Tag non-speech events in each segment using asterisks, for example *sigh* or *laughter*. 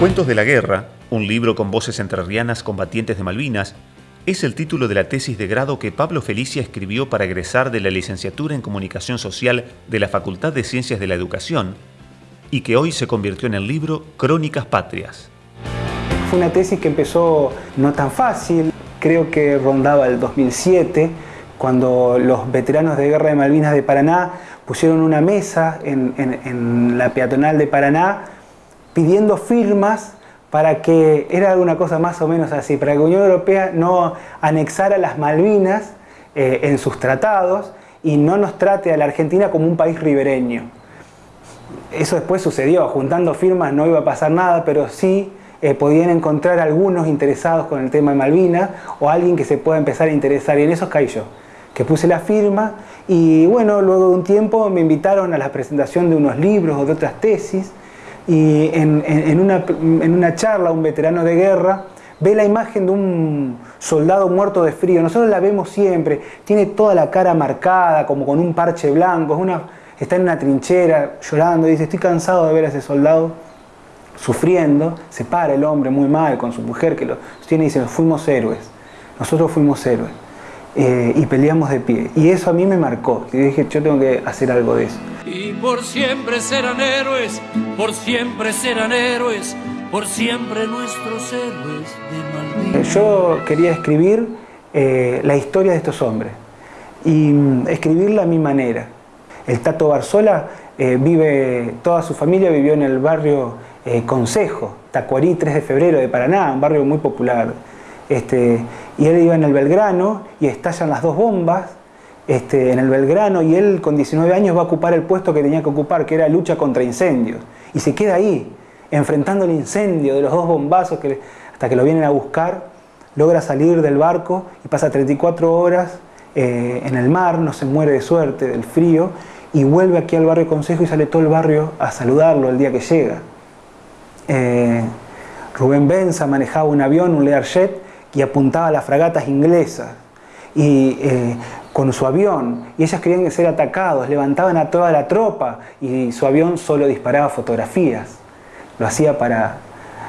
Cuentos de la Guerra, un libro con voces entrerrianas combatientes de Malvinas, es el título de la tesis de grado que Pablo Felicia escribió para egresar de la licenciatura en Comunicación Social de la Facultad de Ciencias de la Educación y que hoy se convirtió en el libro Crónicas Patrias. Fue una tesis que empezó no tan fácil, creo que rondaba el 2007, cuando los veteranos de guerra de Malvinas de Paraná pusieron una mesa en, en la peatonal de Paraná pidiendo firmas para que, era alguna cosa más o menos así, para que la Unión Europea no anexara las Malvinas eh, en sus tratados y no nos trate a la Argentina como un país ribereño. Eso después sucedió, juntando firmas no iba a pasar nada, pero sí eh, podían encontrar algunos interesados con el tema de Malvinas o alguien que se pueda empezar a interesar, y en eso caí yo, que puse la firma y bueno, luego de un tiempo me invitaron a la presentación de unos libros o de otras tesis, y en, una, charla un veterano de guerra ve la imagen de un soldado muerto de frío. Nosotros la vemos siempre, tiene toda la cara marcada, como con un parche blanco, una, está en una trinchera llorando, dice, estoy cansado de ver a ese soldado sufriendo, se para el hombre muy mal con su mujer que lo tiene y dice, fuimos héroes, nosotros fuimos héroes. Eh, y peleamos de pie. Y eso a mí me marcó. Y dije, yo tengo que hacer algo de eso. Y por siempre serán héroes, por siempre serán héroes, por siempre nuestros héroes de Malvinas. Yo quería escribir eh, la historia de estos hombres y mm, escribirla a mi manera. El Tato Barzola eh, vive, toda su familia vivió en el barrio Consejo, Tacuarí 3 de febrero de Paraná, un barrio muy popular este, y él iba en el Belgrano y estallan las dos bombas este, en el Belgrano y él con 19 años va a ocupar el puesto que tenía que ocupar, que era lucha contra incendios. Y se queda ahí, enfrentando el incendio de los dos bombazos hasta que lo vienen a buscar, logra salir del barco y pasa 34 horas eh, en el mar, no se muere de suerte, del frío, y vuelve aquí al barrio Consejo y sale todo el barrio a saludarlo el día que llega. Eh, Rubén Benza manejaba un avión, un Learjet, y apuntaba a las fragatas inglesas y, eh, con su avión y ellas querían ser atacados, levantaban a toda la tropa y su avión solo disparaba fotografías. Lo hacía para...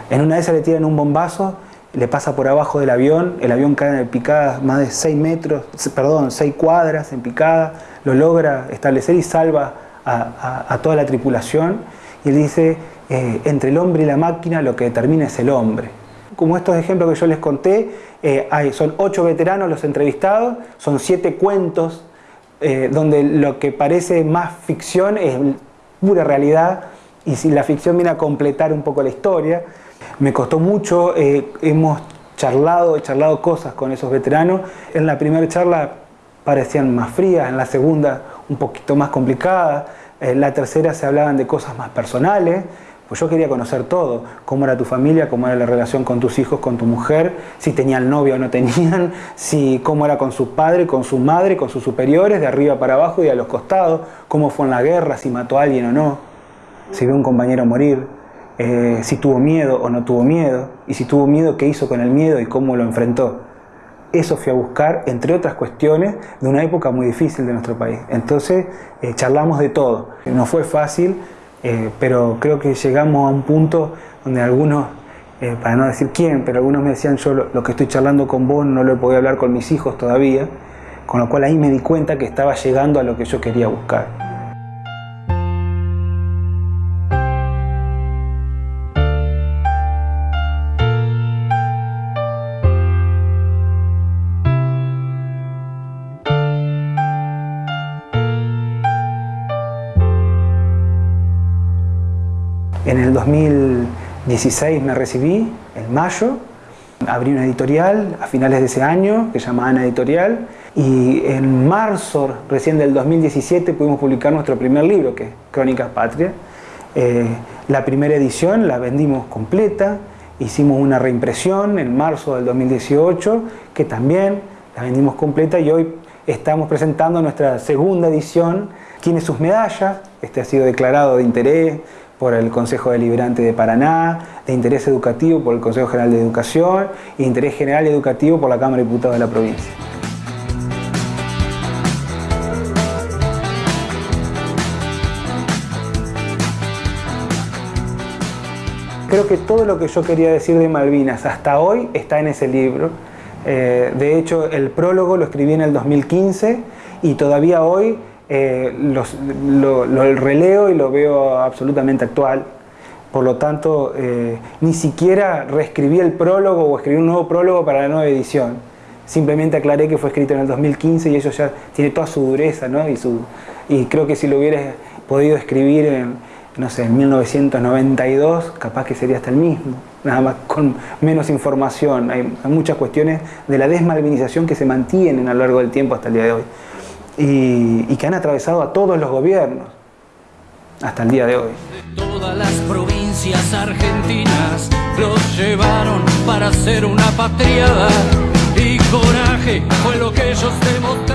En una de esas le tiran un bombazo, le pasa por abajo del avión, el avión cae en picada más de 6 metros, perdón, 6 cuadras en picada, lo logra establecer y salva a, toda la tripulación y él dice, eh, entre el hombre y la máquina lo que determina es el hombre como estos ejemplos que yo les conté, eh, son ocho veteranos los entrevistados, son siete cuentos, eh, donde lo que parece más ficción es pura realidad, y si la ficción viene a completar un poco la historia. Me costó mucho, eh, hemos charlado, he charlado cosas con esos veteranos. En la primera charla parecían más frías, en la segunda un poquito más complicadas, en la tercera se hablaban de cosas más personales. Pues yo quería conocer todo, cómo era tu familia, cómo era la relación con tus hijos, con tu mujer, si tenían novio o no tenían, *laughs* si, cómo era con su padre, con su madre, con sus superiores, de arriba para abajo y a los costados, cómo fue en la guerra, si mató a alguien o no, si vio a un compañero morir, eh, si tuvo miedo o no tuvo miedo, y si tuvo miedo, qué hizo con el miedo y cómo lo enfrentó. Eso fui a buscar, entre otras cuestiones, de una época muy difícil de nuestro país. Entonces, eh, charlamos de todo. No fue fácil, eh, pero creo que llegamos a un punto donde algunos, eh, para no decir quién, pero algunos me decían yo lo, que estoy charlando con vos no lo podido hablar con mis hijos todavía, con lo cual ahí me di cuenta que estaba llegando a lo que yo quería buscar. En el 2016 me recibí, en mayo, abrí una editorial a finales de ese año que se llama Ana Editorial y en marzo recién del 2017 pudimos publicar nuestro primer libro que es Crónicas Patria. Eh, la primera edición la vendimos completa, hicimos una reimpresión en marzo del 2018 que también la vendimos completa y hoy estamos presentando nuestra segunda edición. Tiene sus medallas, este ha sido declarado de interés por el Consejo Deliberante de Paraná, de interés educativo por el Consejo General de Educación de interés general educativo por la Cámara de Diputados de la provincia. creo que todo lo que yo quería decir de Malvinas hasta hoy está en ese libro. Eh, de hecho, el prólogo lo escribí en el 2015 y todavía hoy eh, lo, releo y lo veo absolutamente actual. Por lo tanto, eh, ni siquiera reescribí el prólogo o escribí un nuevo prólogo para la nueva edición. Simplemente aclaré que fue escrito en el 2015 y eso ya tiene toda su dureza, ¿no? Y, su, y creo que si lo hubiera podido escribir en, no sé, en 1992, capaz que sería hasta el mismo, nada más con menos información. Hay, muchas cuestiones de la desmalvinización que se mantienen a lo largo del tiempo hasta el día de hoy y, y que han atravesado a todos los gobiernos hasta el día de hoy. Todas las provincias argentinas los llevaron para ser una patriada y coraje fue lo que ellos demostraron